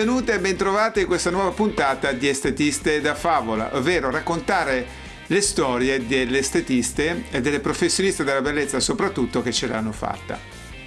benvenute e bentrovate in questa nuova puntata di Estetiste da Favola, ovvero raccontare le storie delle estetiste e delle professioniste della bellezza soprattutto che ce l'hanno fatta.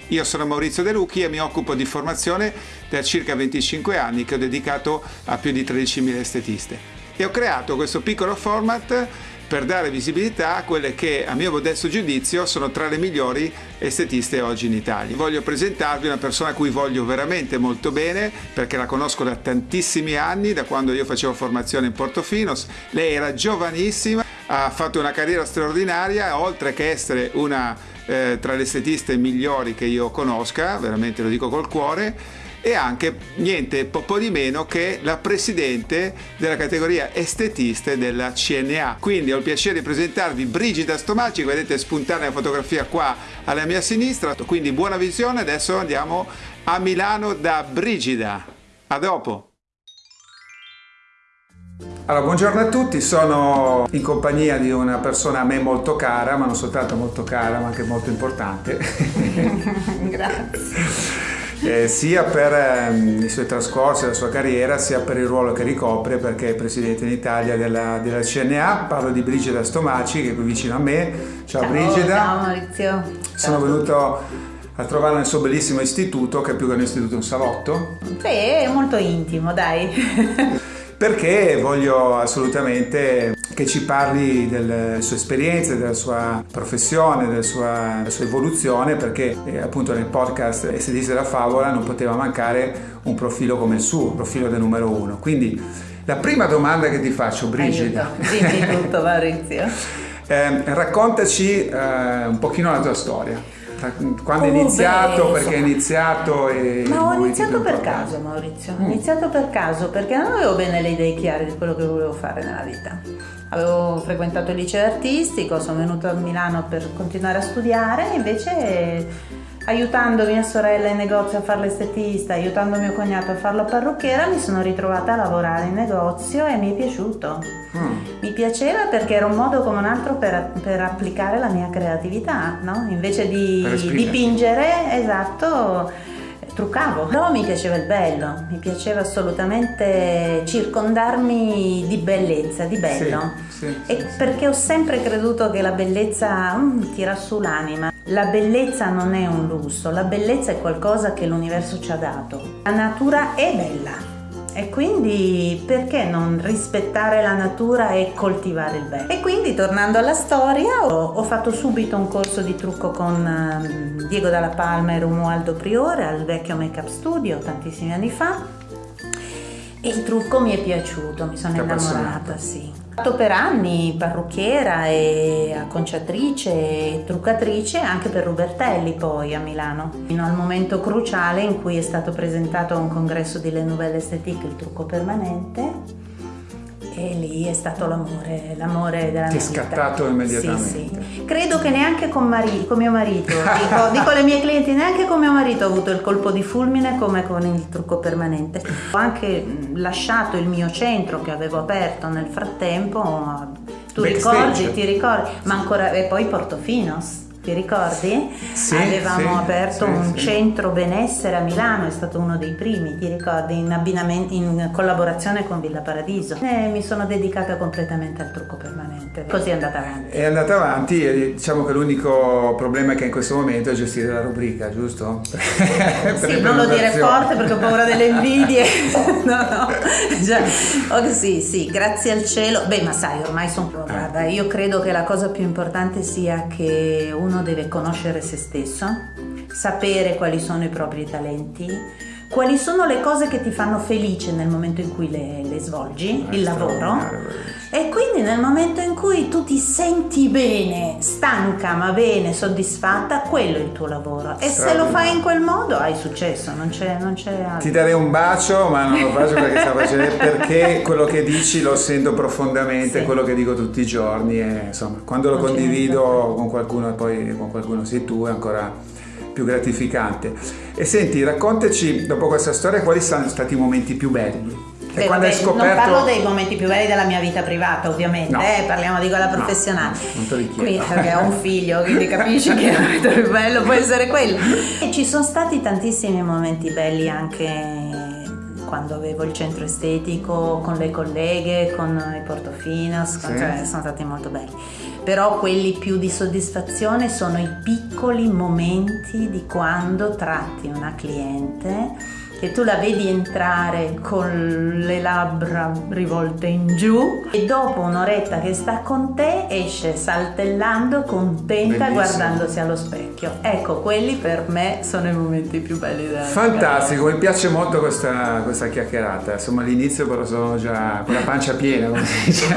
Io sono Maurizio De Lucchi e mi occupo di formazione da circa 25 anni che ho dedicato a più di 13.000 estetiste. E ho creato questo piccolo format per dare visibilità a quelle che a mio modesto giudizio sono tra le migliori estetiste oggi in Italia. Voglio presentarvi una persona a cui voglio veramente molto bene perché la conosco da tantissimi anni, da quando io facevo formazione in Portofino. Lei era giovanissima, ha fatto una carriera straordinaria, oltre che essere una eh, tra le estetiste migliori che io conosca, veramente lo dico col cuore, e anche niente po' di meno che la presidente della categoria estetiste della CNA. Quindi ho il piacere di presentarvi Brigida Stomaci, che vedete spuntare la fotografia qua alla mia sinistra. Quindi buona visione, adesso andiamo a Milano da Brigida. A dopo! Allora, buongiorno a tutti, sono in compagnia di una persona a me molto cara, ma non soltanto molto cara, ma anche molto importante. Grazie eh, sia per ehm, i suoi trascorsi, la sua carriera, sia per il ruolo che ricopre perché è presidente in Italia della, della CNA. Parlo di Brigida Stomaci che è qui vicino a me. Ciao, ciao Brigida. Ciao Maurizio. Sono ciao. venuto a trovarla nel suo bellissimo istituto, che è più che un istituto un salotto. Sì, è molto intimo, dai. perché voglio assolutamente che ci parli delle sue esperienze, della sua professione, della sua, della sua evoluzione, perché eh, appunto nel podcast Estetista della Favola non poteva mancare un profilo come il suo, un profilo del numero uno. Quindi la prima domanda che ti faccio, Brigida. Dimmi tutto, Maurizio. eh, raccontaci eh, un pochino la tua storia quando hai iniziato, beh, perché hai iniziato e... Ma ho iniziato per caso Maurizio, ho mm. iniziato per caso perché non avevo bene le idee chiare di quello che volevo fare nella vita. Avevo frequentato il liceo artistico, sono venuta a Milano per continuare a studiare e invece aiutando mia sorella in negozio a fare l'estetista, aiutando mio cognato a fare la parrucchiera, mi sono ritrovata a lavorare in negozio e mi è piaciuto. Mm. Mi piaceva perché era un modo come un altro per, per applicare la mia creatività, no? Invece di dipingere, esatto, truccavo. Però mi piaceva il bello, mi piaceva assolutamente circondarmi di bellezza, di bello. Sì, sì, e sì, perché ho sempre creduto che la bellezza mm, tira su l'anima. La bellezza non è un lusso, la bellezza è qualcosa che l'universo ci ha dato. La natura è bella e quindi perché non rispettare la natura e coltivare il bene? E quindi tornando alla storia ho, ho fatto subito un corso di trucco con um, Diego Dalla Palma e Romualdo Priore al vecchio Make Up Studio tantissimi anni fa e il trucco mi è piaciuto, mi sono innamorata, sì. Fatto per anni parrucchiera e acconciatrice e truccatrice anche per Rubertelli poi a Milano, fino al momento cruciale in cui è stato presentato a un congresso di Le Nouvelle Esthétique il trucco permanente e lì è stato l'amore, l'amore della Ti mia vita. Ti è scattato immediatamente. Sì, sì. Credo che neanche con, mari- con mio marito, dico, dico alle mie clienti, neanche con mio marito ho avuto il colpo di fulmine come con il trucco permanente. Ho anche lasciato il mio centro che avevo aperto nel frattempo, tu Backstage. ricordi, ti ricordi, ma ancora, e poi Portofinos ti ricordi? Sì, Avevamo sì, aperto sì, un centro benessere a Milano, è stato uno dei primi, ti ricordi? In, in collaborazione con Villa Paradiso. E mi sono dedicata completamente al trucco permanente. Così è andata avanti. È andata avanti e diciamo che l'unico problema che in questo momento è gestire la rubrica, giusto? sì, non lo dire forte perché ho paura delle invidie. no, no. Già. Oh, sì, sì, grazie al cielo. Beh, ma sai, ormai sono... Guarda, io credo che la cosa più importante sia che uno uno deve conoscere se stesso, sapere quali sono i propri talenti, quali sono le cose che ti fanno felice nel momento in cui le, le svolgi, il lavoro. E quindi nel momento in cui tu ti senti bene, stanca ma bene, soddisfatta, quello è il tuo lavoro. E se lo fai in quel modo hai successo, non c'è, non c'è altro. Ti darei un bacio, ma non lo faccio perché, facendo, perché quello che dici lo sento profondamente, sì. quello che dico tutti i giorni. E, insomma, quando lo non condivido con qualcuno e poi con qualcuno sei tu è ancora più gratificante. E senti, raccontaci dopo questa storia quali sono stati i momenti più belli. Beh, vabbè, scoperto... Non parlo dei momenti più belli della mia vita privata, ovviamente, no. eh, parliamo di quella professionale. No, non te li chiedo. perché ho un figlio, quindi capisci che il momento più bello può essere quello. E ci sono stati tantissimi momenti belli anche quando avevo il centro estetico con le colleghe, con i portofinos, con, Sì. cioè, sono stati molto belli. Però quelli più di soddisfazione sono i piccoli momenti di quando tratti una cliente che tu la vedi entrare con le labbra rivolte in giù e dopo un'oretta che sta con te esce saltellando contenta Bellissimo. guardandosi allo specchio. Ecco, quelli per me sono i momenti più belli della Fantastico, mi piace molto questa, questa chiacchierata. Insomma, all'inizio però sono già con la pancia piena, come si dice.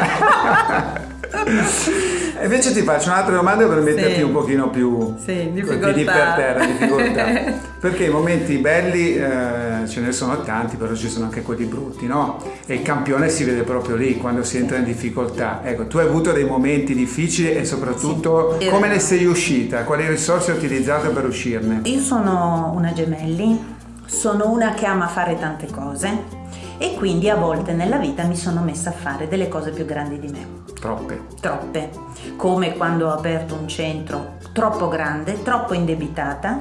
E invece ti faccio un'altra domanda per metterti Sì. un pochino più Sì, difficoltà. per terra, difficoltà. Perché i momenti belli eh, ce ne sono tanti, però ci sono anche quelli brutti, no? E il campione si vede proprio lì, quando si entra in difficoltà. Ecco, tu hai avuto dei momenti difficili e soprattutto Sì. come ne sei uscita? Quali risorse hai utilizzato per uscirne? Io sono una gemelli, sono una che ama fare tante cose e quindi a volte nella vita mi sono messa a fare delle cose più grandi di me. Troppe. troppe, come quando ho aperto un centro troppo grande, troppo indebitata,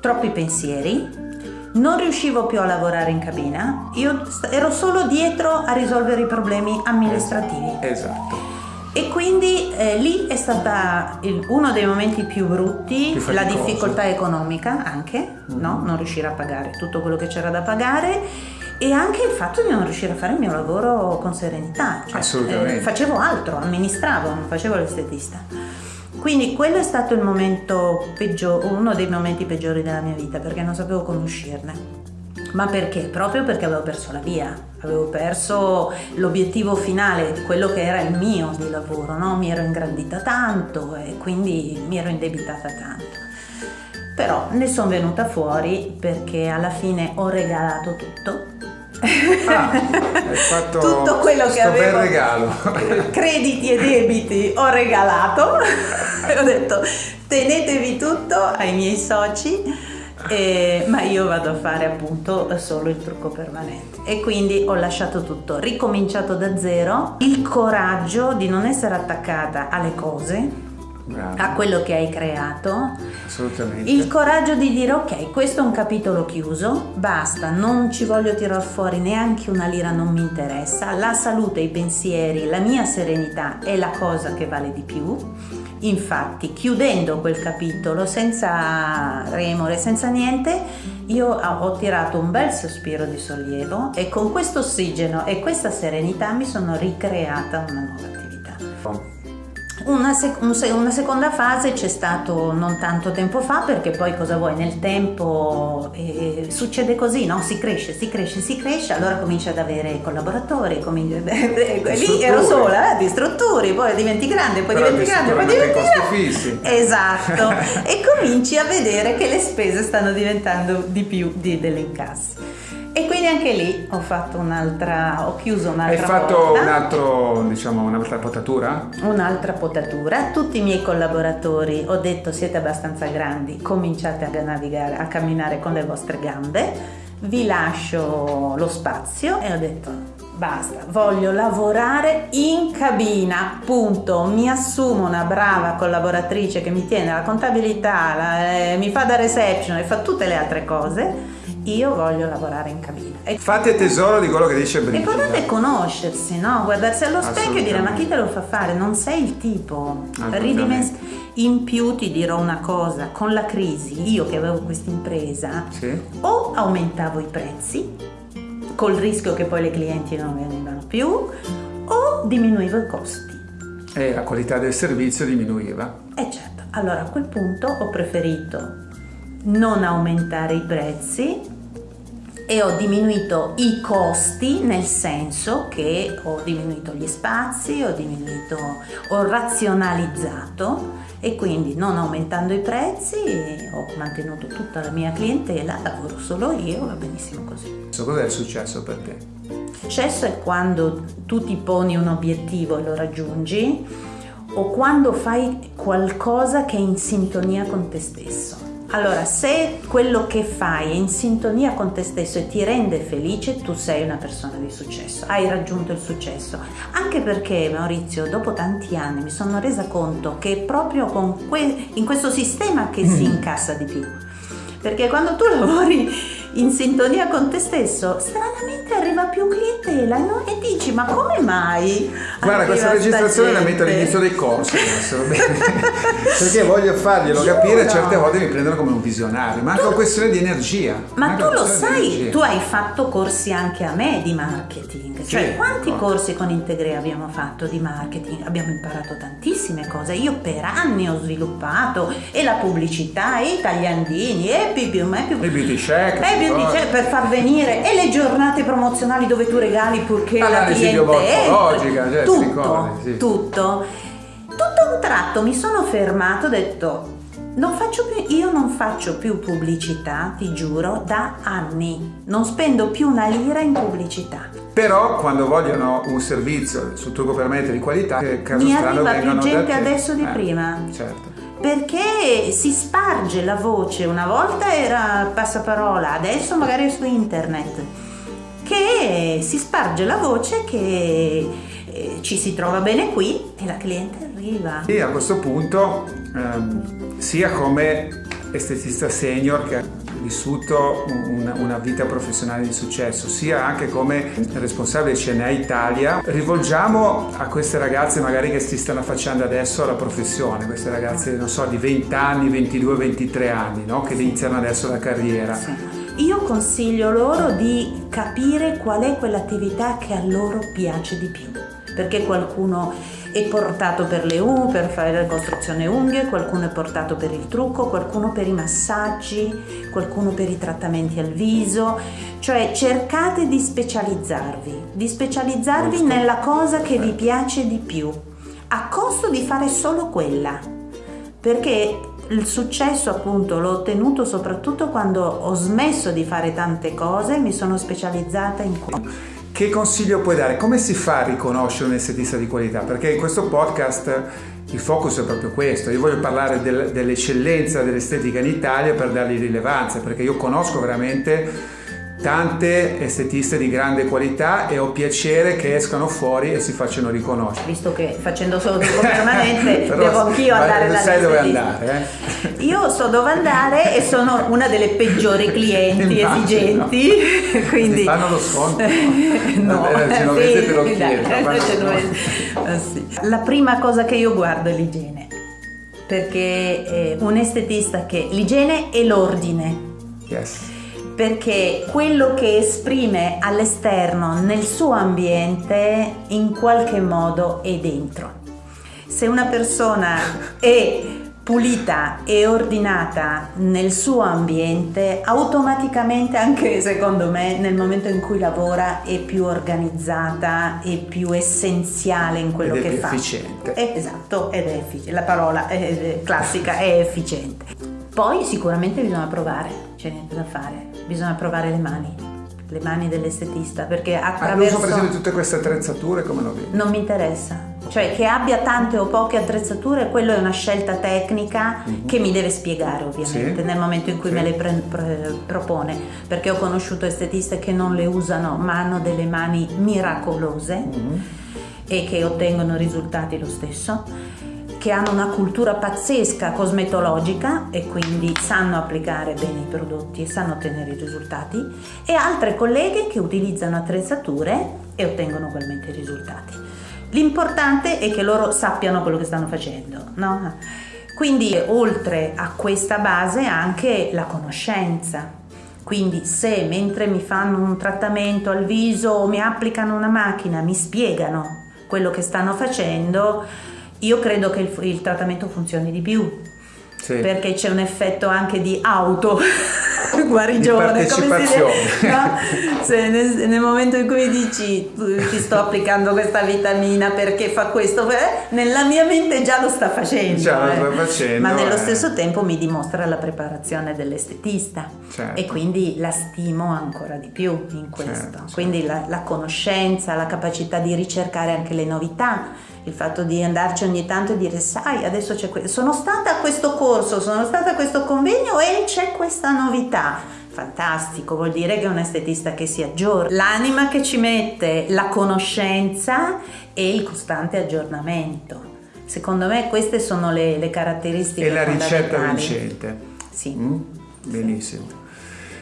troppi pensieri, non riuscivo più a lavorare in cabina, io ero solo dietro a risolvere i problemi amministrativi Esatto. e quindi eh, lì è stata il- uno dei momenti più brutti, Più la difficoltà economica anche, no? non riuscire a pagare tutto quello che c'era da pagare e anche il fatto di non riuscire a fare il mio lavoro con serenità. Cioè, Assolutamente. eh, facevo altro, amministravo, non facevo l'estetista. Quindi quello è stato il momento peggiore, uno dei momenti peggiori della mia vita perché non sapevo come uscirne. Ma perché? Proprio perché avevo perso la via, avevo perso l'obiettivo finale di quello che era il mio di lavoro, no? mi ero ingrandita tanto e quindi mi ero indebitata tanto. Però ne sono venuta fuori perché alla fine ho regalato tutto. Ah, hai fatto tutto quello che avevo regalo. crediti e debiti ho regalato. E ho detto tenetevi tutto ai miei soci eh, ma io vado a fare appunto solo il trucco permanente. E quindi ho lasciato tutto ricominciato da zero. Il coraggio di non essere attaccata alle cose Bravo, a quello che hai creato assolutamente. il coraggio di dire ok, questo è un capitolo chiuso, basta, non ci voglio tirar fuori neanche una lira, non mi interessa, la salute, i pensieri, la mia serenità è la cosa che vale di più. Infatti, chiudendo quel capitolo senza remore, senza niente, io ho ho tirato un bel sospiro di sollievo e con questo ossigeno e questa serenità mi sono ricreata una nuova attività. Una, sec- un se- una seconda fase c'è stato non tanto tempo fa perché poi cosa vuoi nel tempo eh, succede così, no? Si cresce, si cresce, si cresce, allora cominci ad avere collaboratori, cominci- lì ero sola, eh, di strutture, poi diventi grande, poi Però diventi ti grande, poi diventi grande. fissi. Esatto, e cominci a vedere che le spese stanno diventando di più di, delle incassi. E quindi anche lì ho fatto un'altra, ho chiuso un'altra Hai fatto porta. un altro, diciamo, un'altra potatura? Un'altra potatura, tutti i miei collaboratori ho detto siete abbastanza grandi, cominciate a navigare, a camminare con le vostre gambe, vi lascio lo spazio e ho detto basta, voglio lavorare in cabina, punto, mi assumo una brava collaboratrice che mi tiene la contabilità, la- eh, mi fa da reception e fa tutte le altre cose, io voglio lavorare in cabina. E Fate tesoro di quello che dice Brigida. L'importante è conoscersi, no? Guardarsi allo specchio e dire ma chi te lo fa fare? Non sei il tipo. Assolutamente. Ridimens- in più ti dirò una cosa, con la crisi, io che avevo questa impresa, Sì? o aumentavo i prezzi, col rischio che poi le clienti non venivano più, o diminuivo i costi. E la qualità del servizio diminuiva. E certo, allora a quel punto ho preferito non aumentare i prezzi e ho diminuito i costi nel senso che ho diminuito gli spazi, ho diminuito, ho razionalizzato e quindi non aumentando i prezzi ho mantenuto tutta la mia clientela, lavoro solo io, va benissimo così. Cos'è il successo per te? Successo è quando tu ti poni un obiettivo e lo raggiungi o quando fai qualcosa che è in sintonia con te stesso. Allora, se quello che fai è in sintonia con te stesso e ti rende felice, tu sei una persona di successo, hai raggiunto il successo. Anche perché, Maurizio, dopo tanti anni mi sono resa conto che è proprio que- in questo sistema che si incassa di più. Perché quando tu lavori in sintonia con te stesso, stranamente arriva più clientela e, non, e dici ma come mai? Guarda, questa registrazione la metto all'inizio dei corsi perché voglio farglielo Giuro. capire, certe volte mi prendono come un visionario, ma anche una questione di energia. Ma tu lo sai, tu hai fatto corsi anche a me di marketing, sì, cioè quanti no. corsi con Integre abbiamo fatto di marketing? Abbiamo imparato tantissime cose, io per anni ho sviluppato e la pubblicità, e i tagliandini, e più, più, più, e beauty check, e beauty check per far venire, e le giornate promozionali dove tu regali purché la cliente logica, cioè, tutto, sì. tutto. Tutto a un tratto mi sono fermato ho detto non più, io non faccio più pubblicità, ti giuro, da anni. Non spendo più una lira in pubblicità. Però quando vogliono un servizio sul trucco per mettere di qualità, che caso Mi arriva più gente adesso di eh, prima. Certo perché si sparge la voce, una volta era passaparola, adesso magari è su internet, che si sparge la voce che eh, ci si trova bene qui e la cliente arriva. E a questo punto, ehm, sia come estetista senior che ha vissuto una, una, vita professionale di successo, sia anche come responsabile CNA Italia, rivolgiamo a queste ragazze magari che si stanno affacciando adesso alla professione, queste ragazze, non so, di 20 anni, 22, 23 anni, no? che iniziano adesso la carriera. Sì. Io consiglio loro di capire qual è quell'attività che a loro piace di più, perché qualcuno è portato per le unghie, per fare la costruzione unghie, qualcuno è portato per il trucco, qualcuno per i massaggi, qualcuno per i trattamenti al viso, cioè cercate di specializzarvi, di specializzarvi Giusto. nella cosa che vi piace di più, a costo di fare solo quella, perché il successo appunto l'ho ottenuto soprattutto quando ho smesso di fare tante cose e mi sono specializzata in quello. Che consiglio puoi dare? Come si fa a riconoscere un estetista di qualità? Perché in questo podcast il focus è proprio questo. Io voglio parlare del, dell'eccellenza dell'estetica in Italia per dargli rilevanza, perché io conosco veramente tante estetiste di grande qualità e ho piacere che escano fuori e si facciano riconoscere. Visto che facendo solo tempo permanente devo anch'io andare da sai dove andare, eh? Io so dove andare e sono una delle peggiori clienti Immagino. esigenti, quindi... fanno lo sconto? no, eh, genovese te lo chiedo. Ah, sì. La prima cosa che io guardo è l'igiene, perché eh, un estetista che l'igiene e l'ordine. Yes perché quello che esprime all'esterno nel suo ambiente in qualche modo è dentro. Se una persona è pulita e ordinata nel suo ambiente, automaticamente anche secondo me nel momento in cui lavora è più organizzata e più essenziale in quello ed che fa. Efficiente. È, esatto, ed è efficiente. La parola è, classica è efficiente. Poi sicuramente bisogna provare, c'è niente da fare bisogna provare le mani, le mani dell'estetista, perché attraverso... Ma l'uso per esempio di tutte queste attrezzature come lo vedi? Non mi interessa, cioè che abbia tante o poche attrezzature, quello è una scelta tecnica mm-hmm. che mi deve spiegare ovviamente sì. nel momento in cui sì. me le propone, perché ho conosciuto estetiste che non le usano ma hanno delle mani miracolose mm-hmm. e che ottengono risultati lo stesso che hanno una cultura pazzesca cosmetologica e quindi sanno applicare bene i prodotti e sanno ottenere i risultati e altre colleghe che utilizzano attrezzature e ottengono ugualmente i risultati. L'importante è che loro sappiano quello che stanno facendo, no? Quindi oltre a questa base anche la conoscenza. Quindi se mentre mi fanno un trattamento al viso o mi applicano una macchina mi spiegano quello che stanno facendo, io credo che il, il trattamento funzioni di più. Sì. Perché c'è un effetto anche di auto guarigione, come si dice, no? Se nel, nel, momento in cui dici ti sto applicando questa vitamina perché fa questo, eh, nella mia mente già lo sta facendo, già lo sta eh. facendo ma nello eh. stesso tempo mi dimostra la preparazione dell'estetista certo. e quindi la stimo ancora di più in questo. Certo, quindi certo. La, la conoscenza, la capacità di ricercare anche le novità il fatto di andarci ogni tanto e dire sai adesso c'è questo, sono stata a questo corso, sono stata a questo convegno e c'è questa novità. Fantastico, vuol dire che è un estetista che si aggiorna. L'anima che ci mette, la conoscenza e il costante aggiornamento. Secondo me queste sono le, le caratteristiche. E la ricetta vincente. Sì. Mm? Benissimo.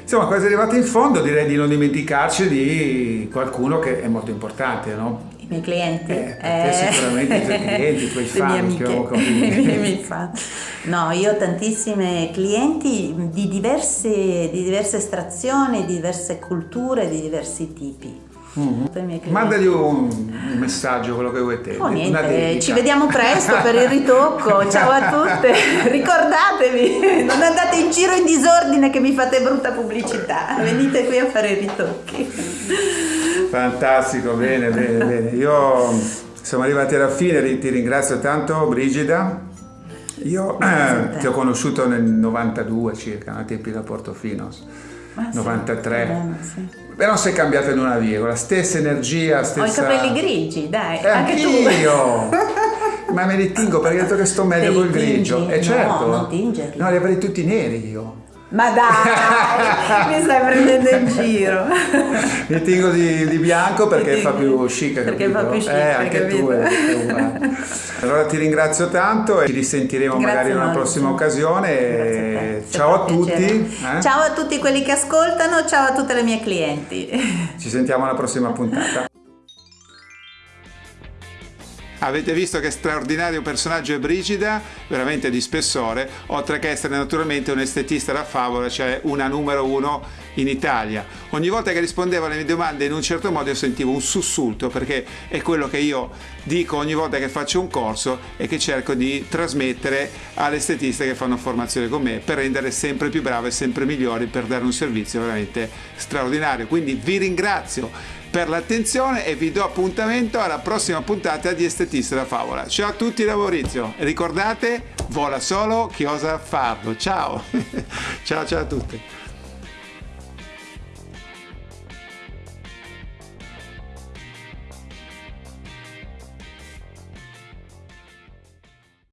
Insomma, quasi arrivati in fondo direi di non dimenticarci di qualcuno che è molto importante, no? I miei clienti? Eh, eh, sicuramente i tuoi clienti, i tuoi fan, che miei fan. No, io ho tantissime clienti di diverse, di diverse estrazioni, di diverse culture, di diversi tipi. Mm-hmm. Mandagli un, un, messaggio, quello che vuoi te. Oh, niente, ci vediamo presto per il ritocco. Ciao a tutte. Ricordatevi, non andate in giro in disordine che mi fate brutta pubblicità. Venite qui a fare i ritocchi. Fantastico, bene, bene, bene. Io siamo arrivati alla fine, ti ringrazio tanto Brigida. Io eh, ti ho conosciuto nel 92 circa, ai tempi da Portofino. Ah, 93. Sì, bene, sì. Però sei cambiato in una virgola, stessa energia, stessa... Ho i capelli grigi, dai, eh, anche tu. Ma me li tingo perché ho detto che sto meglio col grigio. E eh, certo. No, non tingerli. No, li avrei tutti neri io. Ma dai, mi stai prendendo in giro. Mi tingo di, di bianco perché fa più chic. Perché capito? fa più chic. Eh, anche capito? tu. Eh, allora ti ringrazio tanto e ci risentiremo Grazie magari in una prossima occasione. Ciao a tutti. Eh? Ciao a tutti quelli che ascoltano, ciao a tutte le mie clienti. Ci sentiamo alla prossima puntata. Avete visto che straordinario personaggio è Brigida, veramente di spessore, oltre che essere naturalmente un estetista da favola, cioè una numero uno in Italia. Ogni volta che rispondeva alle mie domande in un certo modo io sentivo un sussulto perché è quello che io dico ogni volta che faccio un corso e che cerco di trasmettere alle estetiste che fanno formazione con me per rendere sempre più brave, sempre migliori, per dare un servizio veramente straordinario. Quindi vi ringrazio per l'attenzione e vi do appuntamento alla prossima puntata di Estetista da Favola. Ciao a tutti da Maurizio ricordate, vola solo chi osa farlo. Ciao, ciao ciao a tutti.